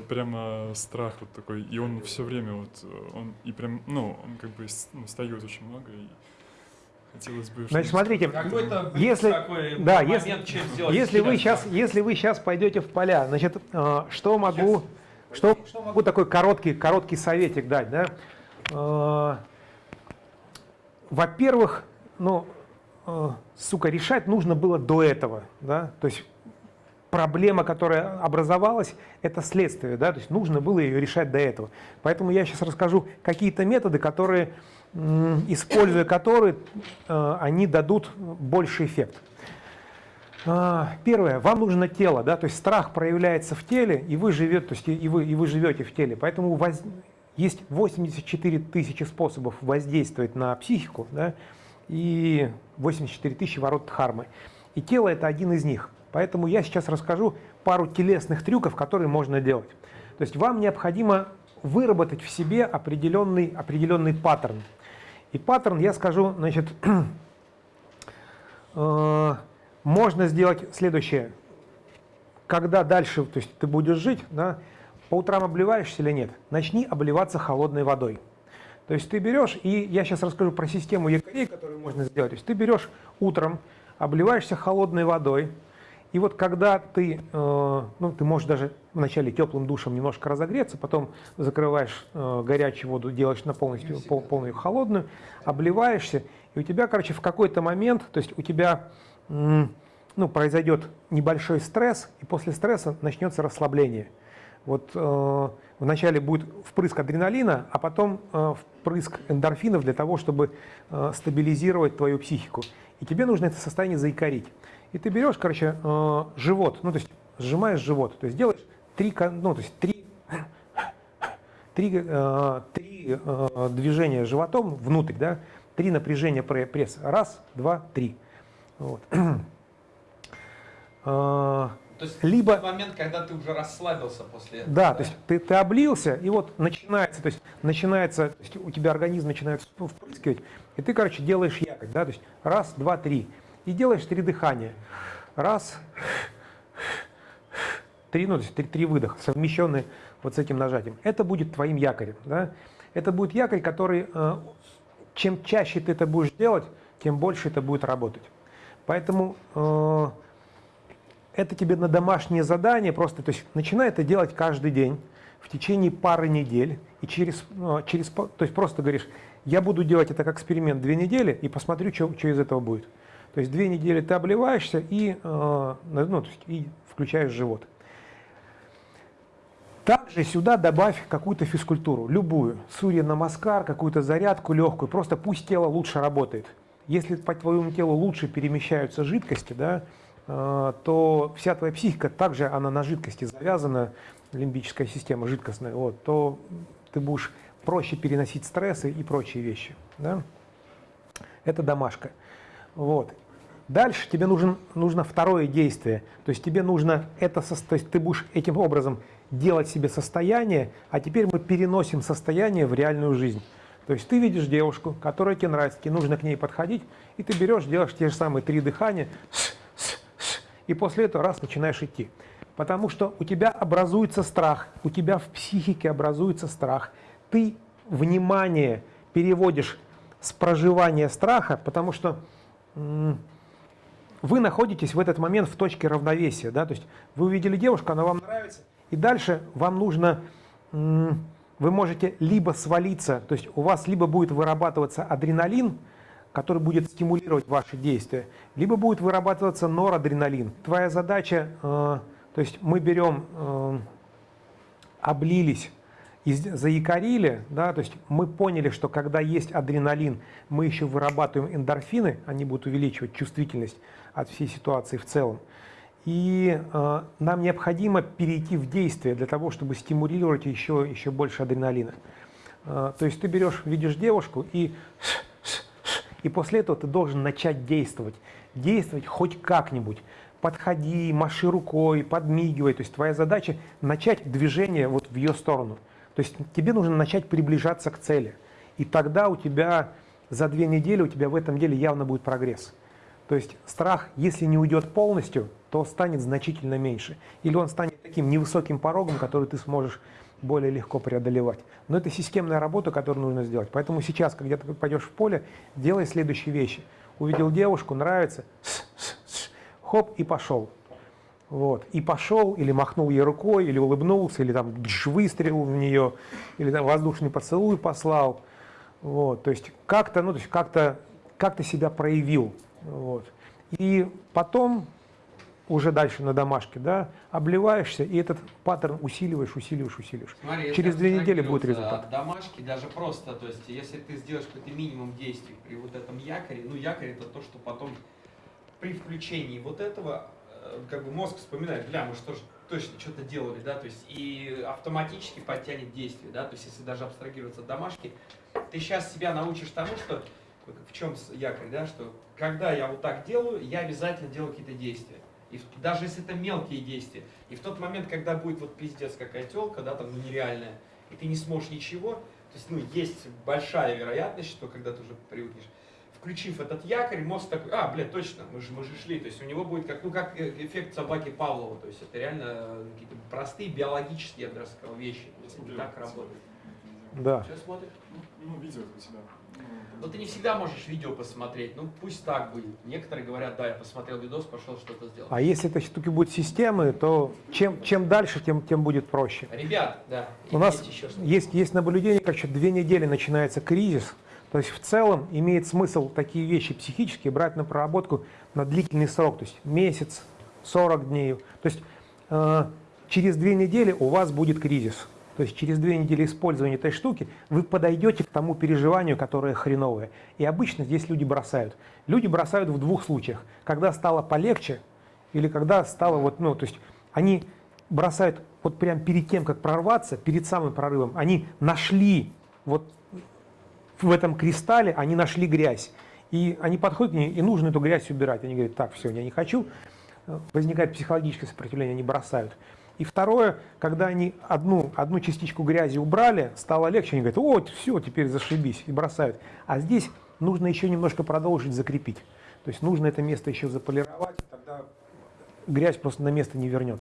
вот прямо страх вот такой, и он все время вот, э, он и прям, ну, он как бы ну, встает очень много, и хотелось бы... Значит, смотрите, Какой-то если, такой да, момент, если, чем сделать если вы сейчас, если вы сейчас пойдете в поля, значит, э, что могу, что, что могу такой короткий, короткий советик дать, да? Э, Во-первых, ну, сука, решать нужно было до этого, да, то есть проблема, которая образовалась, это следствие, да, то есть нужно было ее решать до этого. Поэтому я сейчас расскажу какие-то методы, которые, используя которые, э, они дадут больший эффект. А, первое, вам нужно тело, да, то есть страх проявляется в теле, и вы, живете, то есть и вы, и вы живете в теле. Поэтому воз... есть 84 тысячи способов воздействовать на психику, да, и 84 тысячи ворот дхармы. И тело это один из них. Поэтому я сейчас расскажу пару телесных трюков, которые можно делать. То есть вам необходимо выработать в себе определенный, определенный паттерн. И паттерн, я скажу, значит, э, можно сделать следующее. Когда дальше, то есть ты будешь жить, да, по утрам обливаешься или нет, начни обливаться холодной водой. То есть ты берешь, и я сейчас расскажу про систему якорей, которую можно сделать. То есть ты берешь утром, обливаешься холодной водой, и вот когда ты, э, ну, ты можешь даже вначале теплым душем немножко разогреться, потом закрываешь э, горячую воду, делаешь на полностью пол, полную холодную, обливаешься, и у тебя, короче, в какой-то момент, то есть у тебя ну, произойдет небольшой стресс, и после стресса начнется расслабление. Вот э, вначале будет впрыск адреналина, а потом э, впрыск эндорфинов для того, чтобы э, стабилизировать твою психику. И тебе нужно это состояние заикарить. И ты берешь, короче, э, живот, ну то есть сжимаешь живот, то есть делаешь три, ну то есть три, три, э, три э, движения животом внутрь, да, три напряжения пресса. Раз, два, три. Вот. То есть либо момент, когда ты уже расслабился после этого. Да, да? то есть ты, ты облился, и вот начинается, то есть начинается, то есть у тебя организм начинает впрыскивать, и ты, короче, делаешь якорь, да, то есть раз, два, три. И делаешь три дыхания. Раз, три, ну, то есть три, три выдоха, совмещенные вот с этим нажатием. Это будет твоим якорем. Да? Это будет якорь, который, э, чем чаще ты это будешь делать, тем больше это будет работать. Поэтому э, это тебе на домашнее задание, просто то есть начинай это делать каждый день в течение пары недель, и через, э, через, то есть просто говоришь, я буду делать это как эксперимент две недели и посмотрю, что, что из этого будет. То есть две недели ты обливаешься и, э, ну, есть, и включаешь живот. Также сюда добавь какую-то физкультуру, любую, сурья намаскар, какую-то зарядку легкую, просто пусть тело лучше работает. Если по твоему телу лучше перемещаются жидкости, да, то вся твоя психика также она на жидкости завязана, лимбическая система жидкостная, вот, то ты будешь проще переносить стрессы и прочие вещи. Да? Это домашка. Вот. Дальше тебе нужен, нужно второе действие. То есть тебе нужно это, то есть ты будешь этим образом делать себе состояние, а теперь мы переносим состояние в реальную жизнь. То есть ты видишь девушку, которая тебе нравится, тебе нужно к ней подходить, и ты берешь, делаешь те же самые три дыхания, и после этого раз начинаешь идти. Потому что у тебя образуется страх, у тебя в психике образуется страх. Ты внимание переводишь с проживания страха, потому что вы находитесь в этот момент в точке равновесия. Да? То есть вы увидели девушку, она вам нравится, и дальше вам нужно, вы можете либо свалиться, то есть у вас либо будет вырабатываться адреналин, который будет стимулировать ваши действия, либо будет вырабатываться норадреналин. Твоя задача, э, то есть мы берем, э, облились, и заякорили, да, то есть мы поняли, что когда есть адреналин, мы еще вырабатываем эндорфины, они будут увеличивать чувствительность от всей ситуации в целом. И э, нам необходимо перейти в действие для того, чтобы стимулировать еще, еще больше адреналина. Э, то есть ты берешь, видишь девушку и, и после этого ты должен начать действовать. Действовать хоть как-нибудь. Подходи, маши рукой, подмигивай. То есть твоя задача начать движение вот в ее сторону. То есть тебе нужно начать приближаться к цели. И тогда у тебя за две недели, у тебя в этом деле явно будет прогресс. То есть страх, если не уйдет полностью, то станет значительно меньше. Или он станет таким невысоким порогом, который ты сможешь более легко преодолевать. Но это системная работа, которую нужно сделать. Поэтому сейчас, когда ты пойдешь в поле, делай следующие вещи. Увидел девушку, нравится, с, с, с, хоп, и пошел. Вот. И пошел, или махнул ей рукой, или улыбнулся, или там дж, выстрелил в нее, или там воздушный поцелуй послал. Вот. То есть как-то, ну, то есть как-то как ты себя проявил. Вот. И потом уже дальше на домашке, да, обливаешься, и этот паттерн усиливаешь, усиливаешь, усиливаешь. Смотри, Через две недели будет результат. От домашки даже просто, то есть если ты сделаешь какой-то минимум действий при вот этом якоре, ну якорь это то, что потом при включении вот этого, э, как бы мозг вспоминает, бля, мы что же точно что-то делали, да, то есть и автоматически подтянет действие, да, то есть если даже абстрагироваться от домашки, ты сейчас себя научишь тому, что в чем якорь, да, что когда я вот так делаю, я обязательно делаю какие-то действия. И даже если это мелкие действия. И в тот момент, когда будет вот пиздец какая телка, да, там, ну, нереальная, и ты не сможешь ничего, то есть, ну, есть большая вероятность, что когда ты уже привыкнешь, включив этот якорь, мозг такой, а, блядь, точно, мы же, мы же шли. То есть у него будет как, ну, как э, эффект собаки Павлова. То есть это реально э, какие-то простые биологические, я бы даже сказал, вещи. То есть это так работает. Да. Что смотришь? Ну, ну, видео у себя. Но ты не всегда можешь видео посмотреть. Ну, пусть так будет. Некоторые говорят, да, я посмотрел видос, пошел что-то сделал. А если этой штуки будут системы, то чем, чем дальше, тем, тем будет проще. Ребят, да. У нас есть, есть наблюдение, как еще две недели начинается кризис. То есть в целом имеет смысл такие вещи психические брать на проработку на длительный срок, то есть месяц, 40 дней. То есть э, через две недели у вас будет кризис. То есть через две недели использования этой штуки вы подойдете к тому переживанию, которое хреновое. И обычно здесь люди бросают. Люди бросают в двух случаях. Когда стало полегче или когда стало вот, ну, то есть они бросают вот прям перед тем, как прорваться, перед самым прорывом, они нашли вот в этом кристалле, они нашли грязь. И они подходят к ней, и нужно эту грязь убирать. Они говорят, так, все, я не хочу. Возникает психологическое сопротивление, они бросают. И второе, когда они одну, одну частичку грязи убрали, стало легче, они говорят, о, все, теперь зашибись, и бросают. А здесь нужно еще немножко продолжить закрепить. То есть нужно это место еще заполировать, тогда грязь просто на место не вернет.